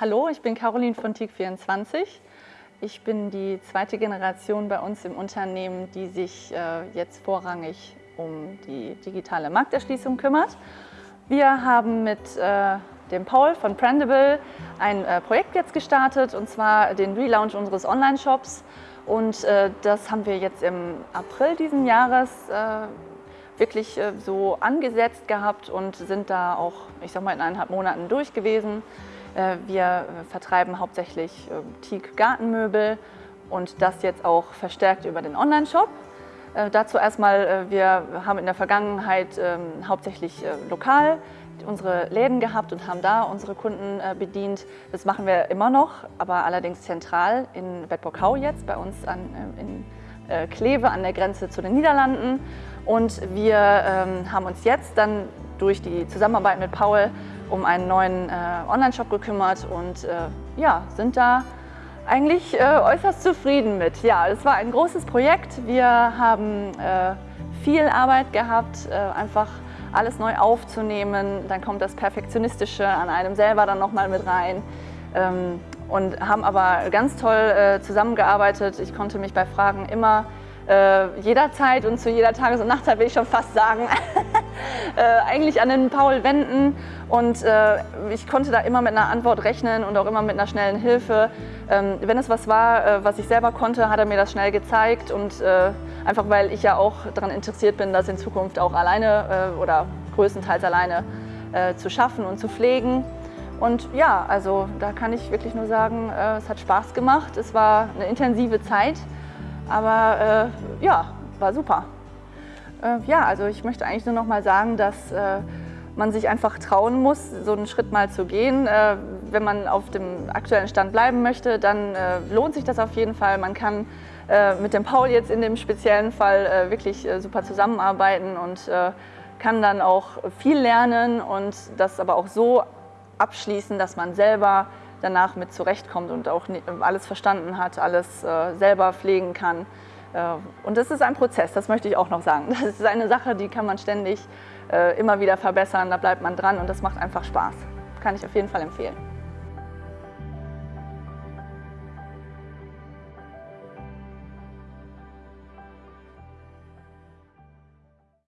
Hallo, ich bin Caroline von TIG24. Ich bin die zweite Generation bei uns im Unternehmen, die sich äh, jetzt vorrangig um die digitale Markterschließung kümmert. Wir haben mit äh, dem Paul von Prendable ein äh, Projekt jetzt gestartet, und zwar den Relaunch unseres Online-Shops. Und äh, das haben wir jetzt im April diesen Jahres äh, wirklich äh, so angesetzt gehabt und sind da auch, ich sag mal, in eineinhalb Monaten durch gewesen. Äh, wir äh, vertreiben hauptsächlich Teak Gartenmöbel und das jetzt auch verstärkt über den Online-Shop. Dazu erstmal, wir haben in der Vergangenheit ähm, hauptsächlich lokal unsere Läden gehabt und haben da unsere Kunden bedient. Das machen wir immer noch, aber allerdings zentral in Bedburg-Hau jetzt, bei uns an, in Kleve an der Grenze zu den Niederlanden. Und wir ähm, haben uns jetzt dann durch die Zusammenarbeit mit Paul um einen neuen äh, Online-Shop gekümmert und äh, ja, sind da eigentlich äh, äußerst zufrieden mit. Ja, es war ein großes Projekt. Wir haben äh, viel Arbeit gehabt, äh, einfach alles neu aufzunehmen. Dann kommt das Perfektionistische an einem selber dann nochmal mit rein. Ähm, und haben aber ganz toll äh, zusammengearbeitet. Ich konnte mich bei Fragen immer jederzeit und zu jeder Tages- und Nachtzeit will ich schon fast sagen, äh, eigentlich an den Paul wenden und äh, ich konnte da immer mit einer Antwort rechnen und auch immer mit einer schnellen Hilfe. Ähm, wenn es was war, äh, was ich selber konnte, hat er mir das schnell gezeigt und äh, einfach weil ich ja auch daran interessiert bin, das in Zukunft auch alleine äh, oder größtenteils alleine zu schaffen und zu pflegen. Und ja, also da kann ich wirklich nur sagen, es hat Spaß gemacht. Es war eine intensive Zeit. Aber äh, ja, war super. Äh, ja, also ich möchte eigentlich nur noch mal sagen, dass äh, man sich einfach trauen muss, so einen Schritt mal zu gehen. Äh, wenn man auf dem aktuellen Stand bleiben möchte, dann äh, lohnt sich das auf jeden Fall. Man kann äh, mit dem Paul jetzt in dem speziellen Fall wirklich super zusammenarbeiten und kann dann auch viel lernen und das aber auch so abschließen, dass man selber danach mit zurechtkommt und auch alles verstanden hat, alles äh, selber pflegen kann. Äh, und das ist ein Prozess, das möchte ich auch noch sagen. Das ist eine Sache, die kann man ständig äh, immer wieder verbessern, da bleibt man dran und das macht einfach Spaß. Kann ich auf jeden Fall empfehlen.